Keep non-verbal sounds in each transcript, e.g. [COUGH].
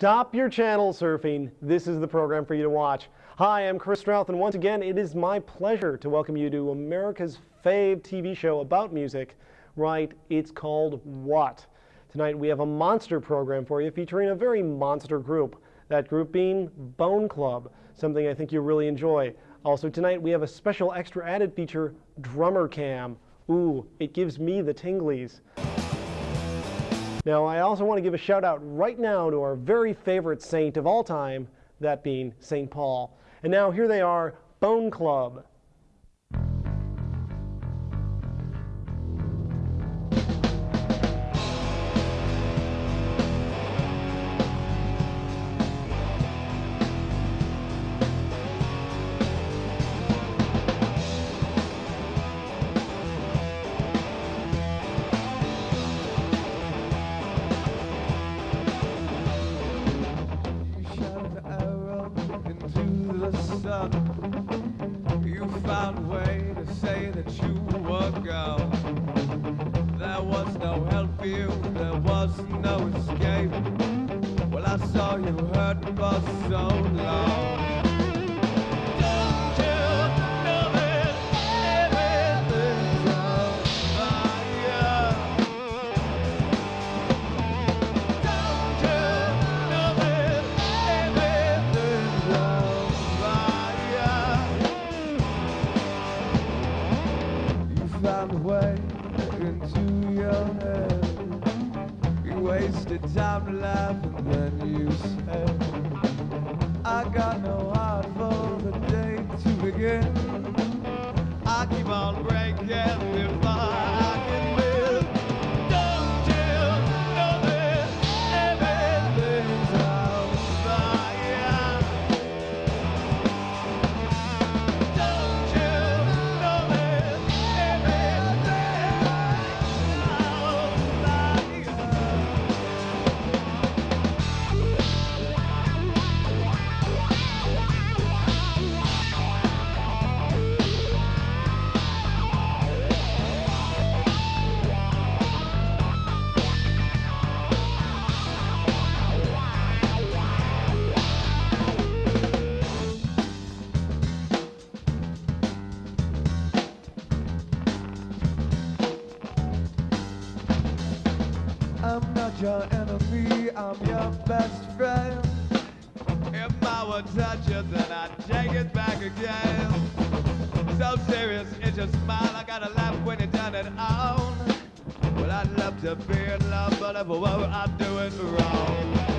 Stop your channel surfing. This is the program for you to watch. Hi, I'm Chris Strouth, and once again, it is my pleasure to welcome you to America's fave TV show about music. Right, it's called What? Tonight we have a monster program for you featuring a very monster group. That group being Bone Club, something I think you'll really enjoy. Also tonight we have a special extra added feature, Drummer Cam. Ooh, it gives me the tinglies. Now, I also want to give a shout out right now to our very favorite saint of all time, that being St. Paul. And now here they are, Bone Club. Into your head. You wasted time to laugh then you said, I got no heart for the day to begin. I keep on breaking your enemy, I'm your best friend. If I would touch you, then I'd take it back again. So serious, it's your smile. I gotta laugh when you done it on. Well, I'd love to be in love, but if I were, I'd do it wrong.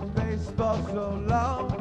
For so long.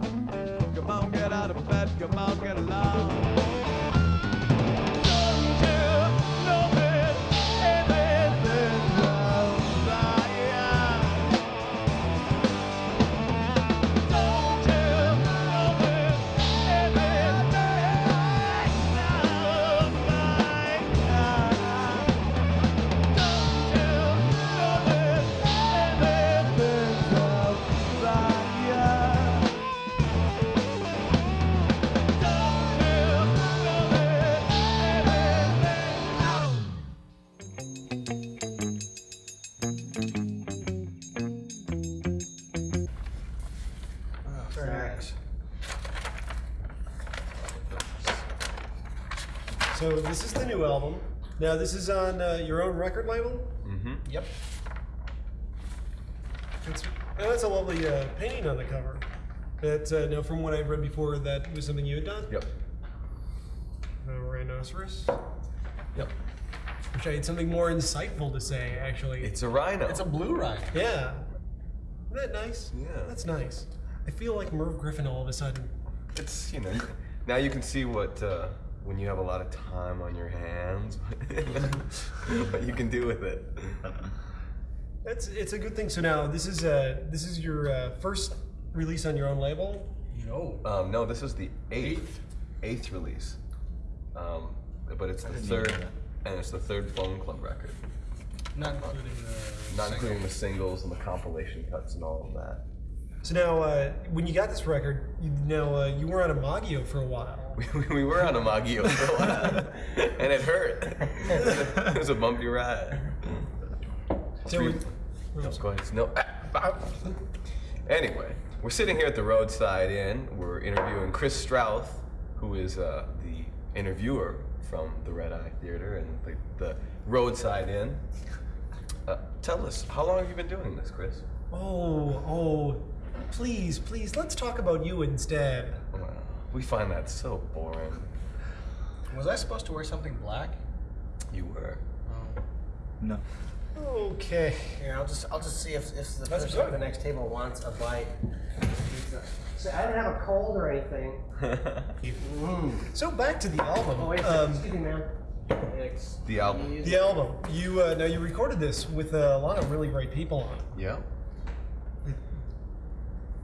So this is the new album. Now this is on uh, your own record label. Yep. It's, oh, that's a lovely uh, painting on the cover. That uh, now, from what I've read before, that was something you had done. Yep. Uh, rhinoceros. Yep. Wish I had something more insightful to say, actually. It's a rhino. It's a blue rhino. yeah. Isn't that nice? Yeah. That's nice. I feel like Merv Griffin all of a sudden. It's you know [LAUGHS] now you can see what uh, when you have a lot of time on your hands, [LAUGHS] what you can do with it. That's it's a good thing. So now this is uh this is your uh, first release on your own label. No. Um, no, this is the eighth eighth release, um, but it's the third and it's the third Bone Club record, Not including the. not including the singles and the compilation cuts and all of that. So now uh, when you got this record, you know uh, you were on Imago for a while. [LAUGHS] We, we were on Imago for a while, [LAUGHS] and it hurt. [LAUGHS] it was a bumpy ride. So Three- we- No, go ahead. No. Anyway, we're sitting here at the Roadside Inn. We're interviewing Chris Strouth, who is uh, the interviewer from the Red Eye Theater and the, the Roadside Inn. Uh, tell us, how long have you been doing this, Chris? Oh, oh, please, please, let's talk about you instead. Well, we find that so boring. Was I supposed to wear something black? You were. Oh. No. Okay. Here, I'll just I'll just see if, if the That's person at the next table wants a bite. So I didn't have a cold or anything. [LAUGHS] So back to the album. Oh wait Um, excuse me, ma'am. The album. the album. You uh, now you recorded this with a lot of really great people on yeah.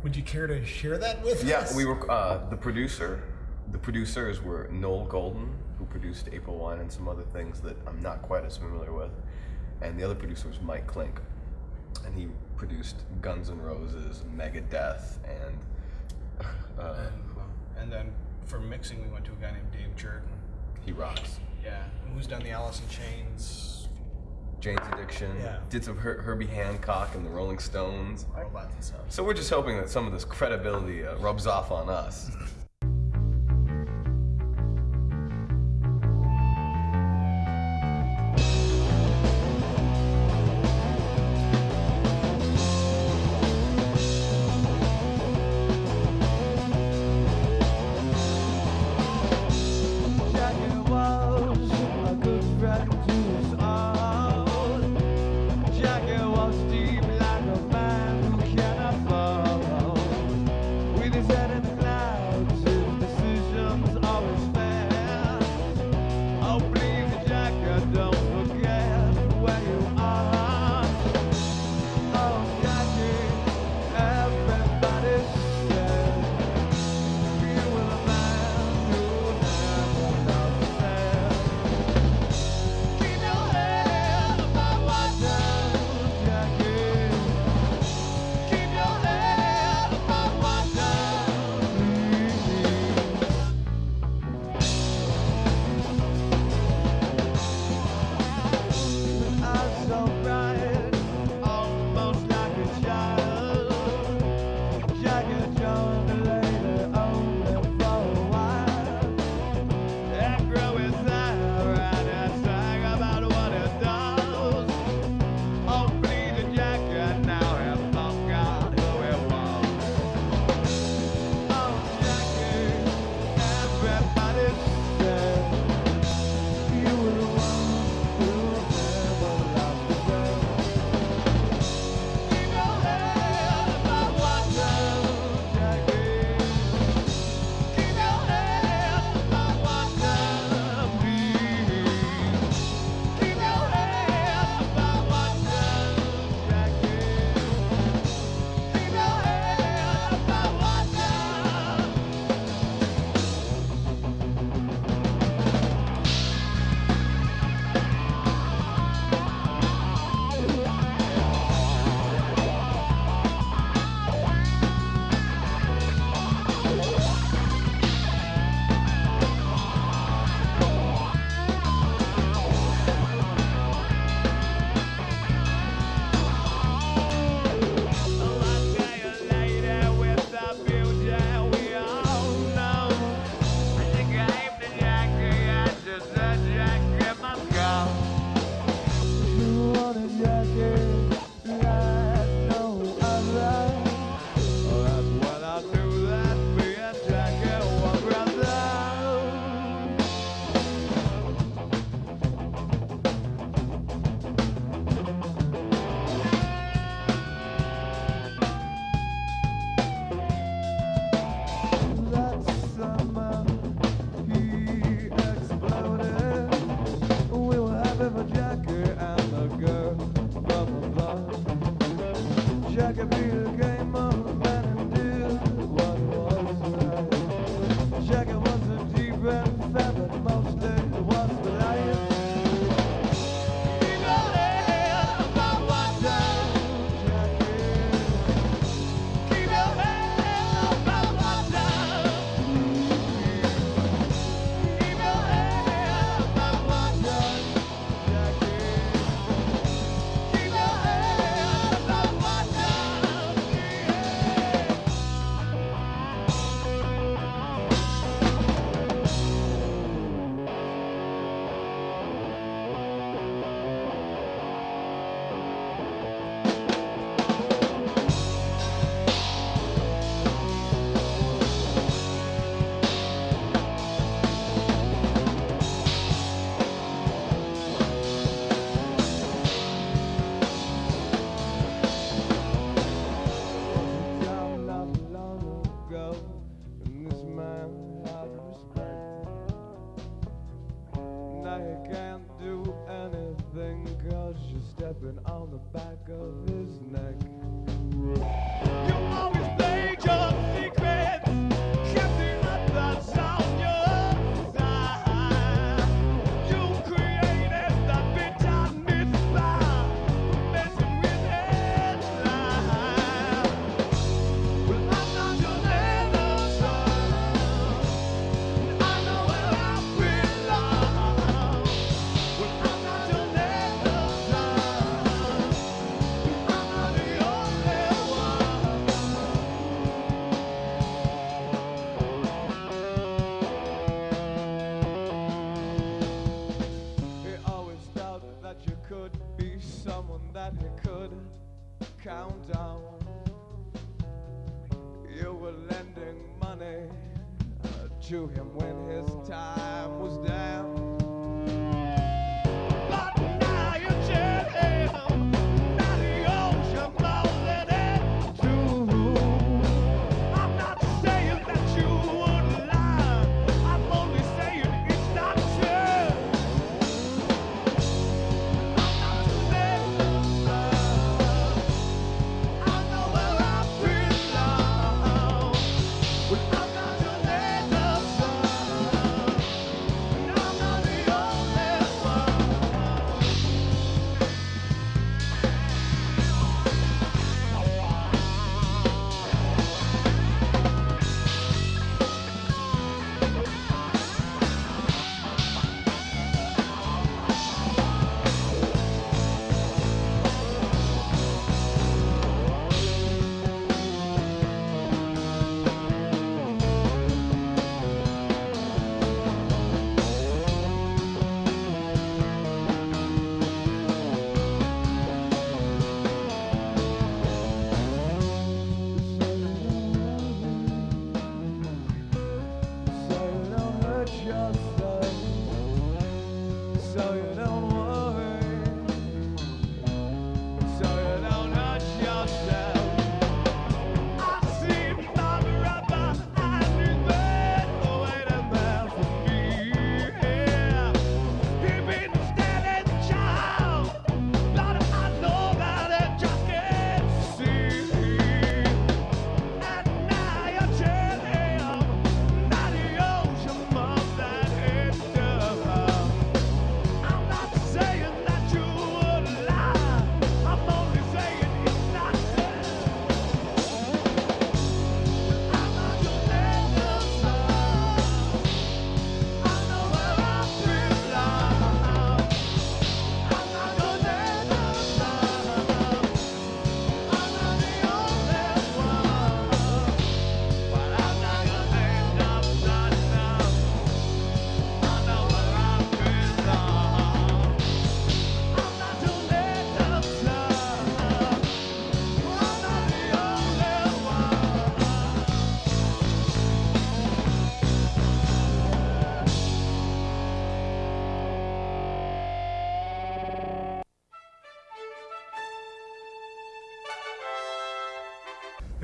Would you care to share that with Yeah, us? Yeah, we were uh, the producer. The producers were Noel Golden, who produced April Wine and some other things that I'm not quite as familiar with, and the other producer was Mike Clink, and he produced Guns N' Roses, Megadeth, and uh, And, and then for mixing, we went to a guy named Dave Jerden. he rocks. Yeah. Who's done the Alice in Chains, Jane's Addiction. Yeah. Did some Her- Herbie Hancock and the Rolling Stones. robots and stuff. So we're just hoping that some of this credibility uh, rubs off on us.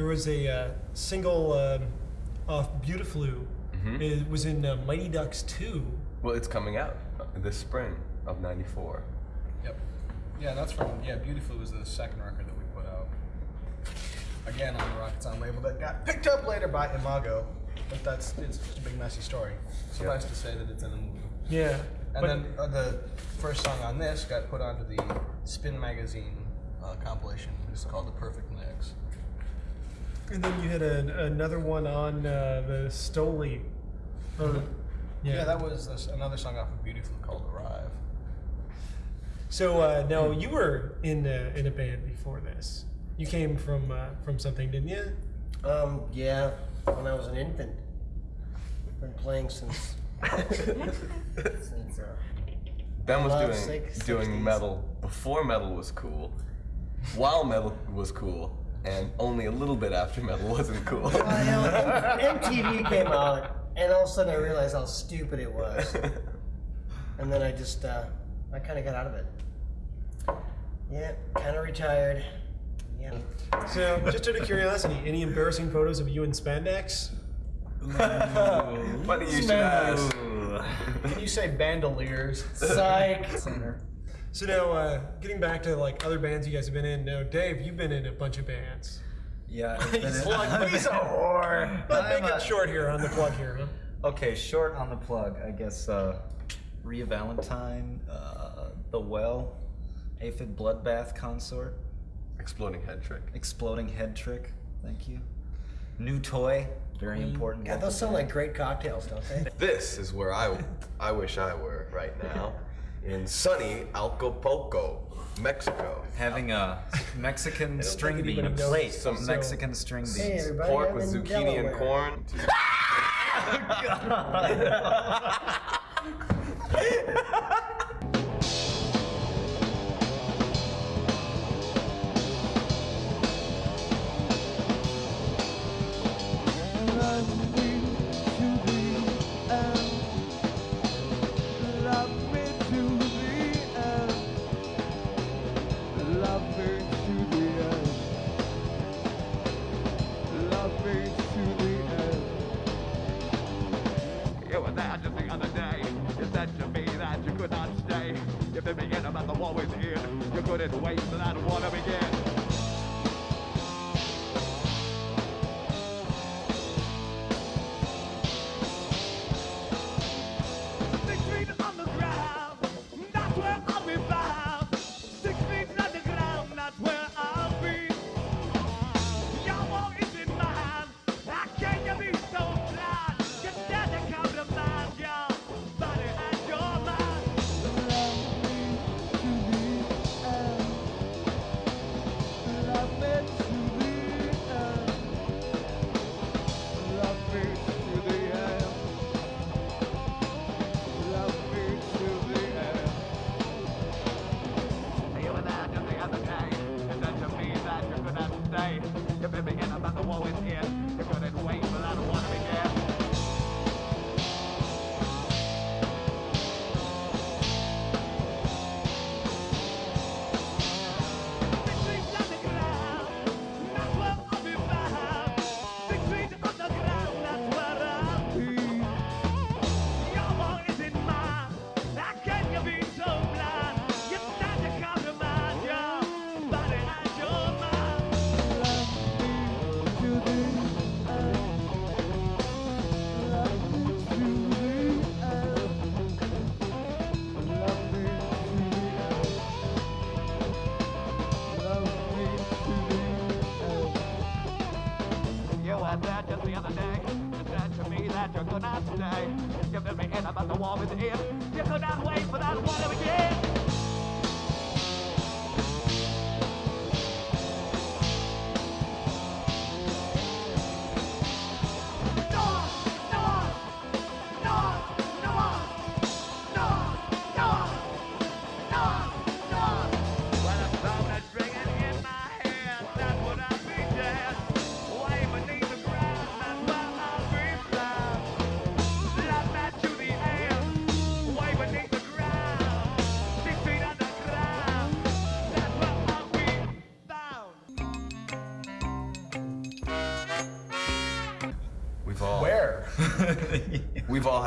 Was a uh, single um, off Beautiful. Mm-hmm. It was in uh, Mighty Ducks 2. Well, it's coming out uh, this spring of '94. Yep. Yeah, that's from yeah. Beautifully was the second record that we put out. Again on the Rocket Sound label that got picked up later by Imago, but that's it's just a big messy story. Suffice to say that it's in the movie. Yeah. And then uh, the first song on this got put onto the Spin magazine uh, compilation. It's called The Perfect Mix. And then you had a, another one on uh, the Stoli. Or, Yeah, that was this, another song off of Beautiful called Arrive. So uh, now you were in a, in a band before this. You came from uh, from something, didn't you? Um, yeah, when I was an infant. Been playing since. [LAUGHS] since uh, Ben was doing six- doing 60s. metal before metal was cool, while metal was cool, and only a little bit after metal [LAUGHS] wasn't cool. well, you know, MTV came out, and all of a sudden I realized how stupid it was. And then I just, uh, I kind of got out of it. Yeah, kind of retired. Yeah. So just out of curiosity, any embarrassing photos of you in spandex? Funny you should ask. Can you say bandoliers? Psych. Center. So now, uh, getting back to like other bands you guys have been in. Now, Dave, you've been in a bunch of bands. Yeah. [LAUGHS] He's like, [LAUGHS] he's a whore. But I'm make a- it short here on the plug here, huh? Okay, short on the plug. I guess uh, Rhea Valentine, uh, The Well, Aphid Bloodbath Consort, Exploding head trick. Exploding Head Trick. Thank you. New Toy, very important. Yeah, those sound like great cocktails, don't they? [LAUGHS] This is where I, I wish I were right now, in sunny Acapulco, Mexico. Having a Mexican string think bean, a anybody knows, plate so- Mexican string beans. Hey, everybody. Pork with in zucchini and Delaware. corn. Love [LAUGHS] [LAUGHS] [LAUGHS]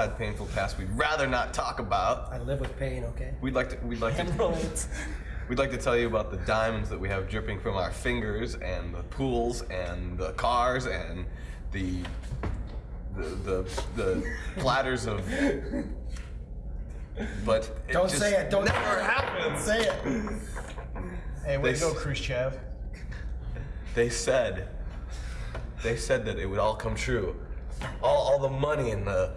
had painful pasts we'd rather not talk about. I live with pain, okay? We'd like to we'd like to [LAUGHS] We'd like to tell you about the diamonds that we have dripping from our fingers, and the pools, and the cars, and the the the, the [LAUGHS] platters of. But it Don't say it. Don't never happens. Say it. Hey, way They to go, Khrushchev. They said, they said that it would all come true, all all the money and the.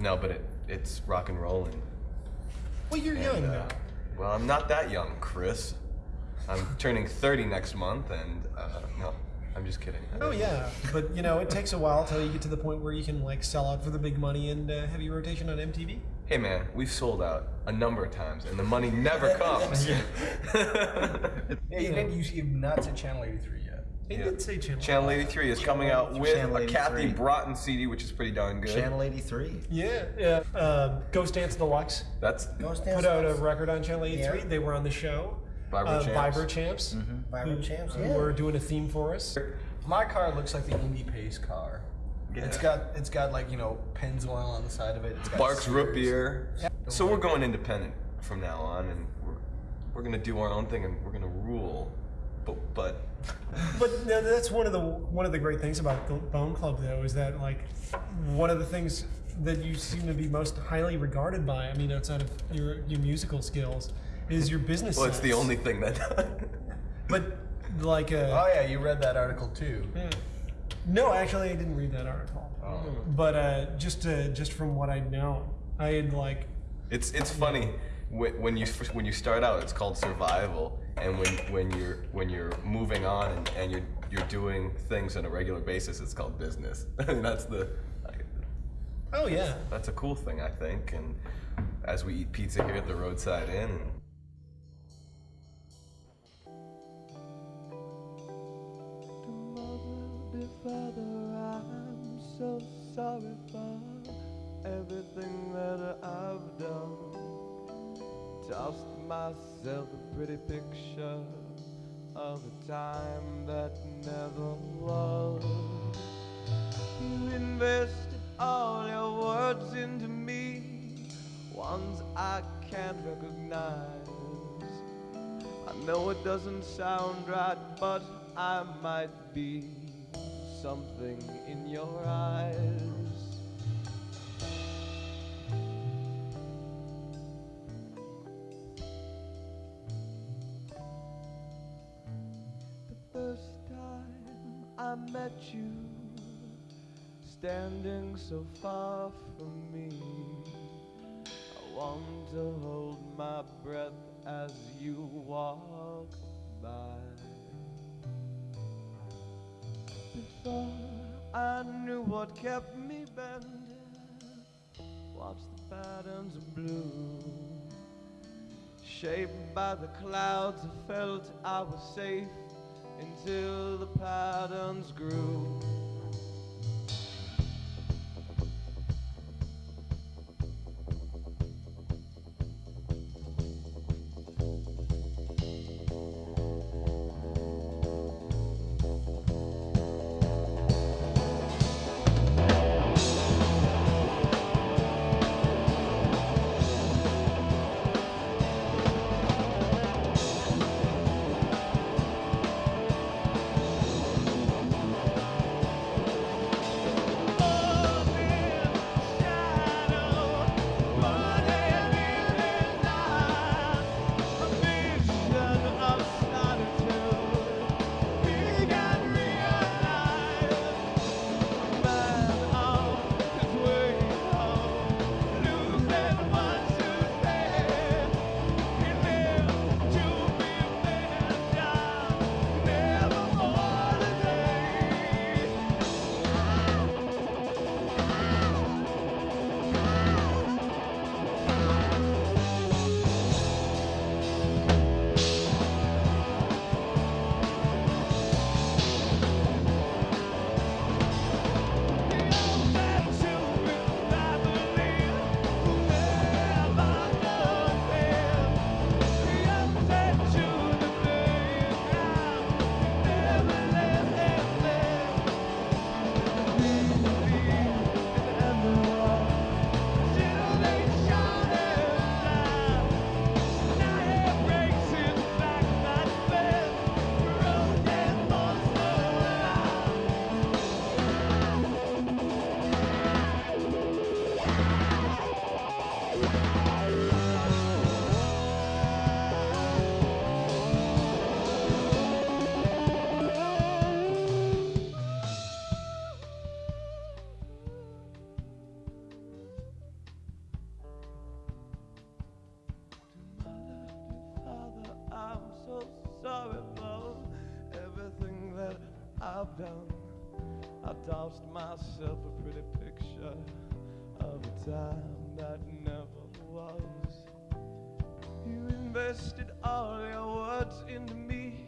No, but it it's rock and rolling. Well, you're young And, uh, now. well, I'm not that young, Chris. I'm turning 30 next month, and uh, no, I'm just kidding. Oh yeah, but you know it takes a while till you get to the point where you can like sell out for the big money and uh, heavy rotation on MTV. Hey man, we've sold out a number of times, and the money never comes. [LAUGHS] Yeah, [LAUGHS] you didn't. You, you've not said Channel 83 yet. He Yeah. did say channel. Channel 83 is coming out with Channel a Kathy 83. Broughton CD, which is pretty darn good. Channel 83. Yeah, yeah. Um, Ghost Dance Deluxe That's Ghost Dance. put out a record on Channel 83. Yeah. They were on the show. Vibro uh, Champs. Vibro Champs. Vibrant Champs. who Yeah. were doing a theme for us. My car looks like the Indy Pace car. Yeah. It's got it's got like you know Pennzoil on the side of it. It's got Barq's root Sears. beer. So we're going independent from now on, and we're we're gonna do our own thing, and we're gonna rule. But but But no, that's one of the one of the great things about the Bone Club, though, is that like one of the things that you seem to be most highly regarded by. I mean, outside of your your musical skills, is your business. well, it's the only thing that. But like, uh, Oh yeah, you read that article too. yeah. no, actually, I didn't read that article. But uh, just uh, just from what I know, I had like It's it's funny when, when you when you start out, it's called survival, and when when you're when you're moving on and, and you're you're doing things on a regular basis, it's called business. [LAUGHS] I mean, that's the oh yeah, that's a cool thing, I think. And as we eat pizza here at the roadside inn, Mother, Father, Pretty picture of a time that never was. You invested all your words into me, ones I can't recognize. I know it doesn't sound right, but I might be something in your eyes. Met you, standing so far from me. I want to hold my breath as you walk by. Before I knew what kept me bending, watch the patterns of blue. Shaped by the clouds, I felt I was safe until the patterns grew. Tossed myself a pretty picture of a time that never was. You invested all your words into me,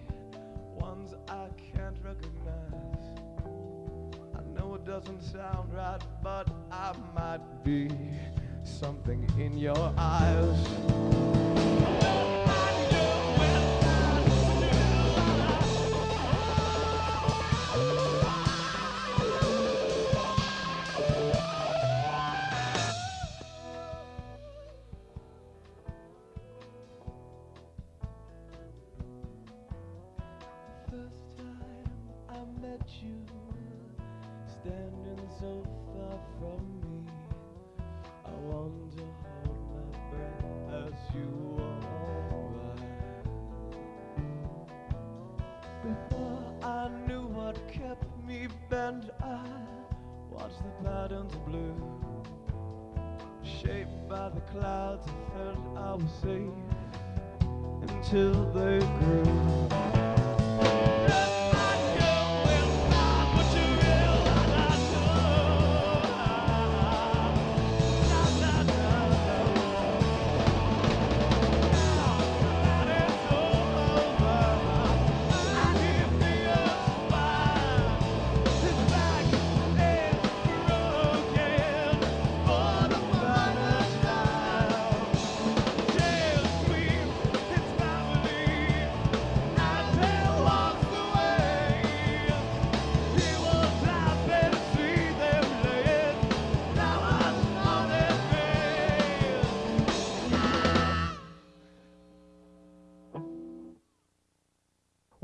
ones I can't recognize. I know it doesn't sound right, but I might be something in your eyes.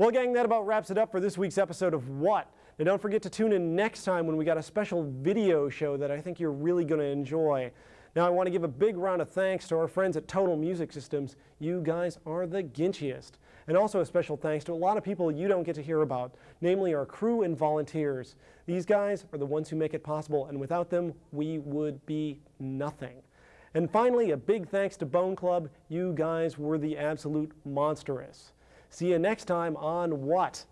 Well, gang, that about wraps it up for this week's episode of What? Now, don't forget to tune in next time when we got a special video show that I think you're really going to enjoy. Now, I want to give a big round of thanks to our friends at Total Music Systems. You guys are the ginchiest. And also a special thanks to a lot of people you don't get to hear about, namely our crew and volunteers. These guys are the ones who make it possible, and without them, we would be nothing. And finally, a big thanks to Bone Club. You guys were the absolute monstrous. See you next time on What?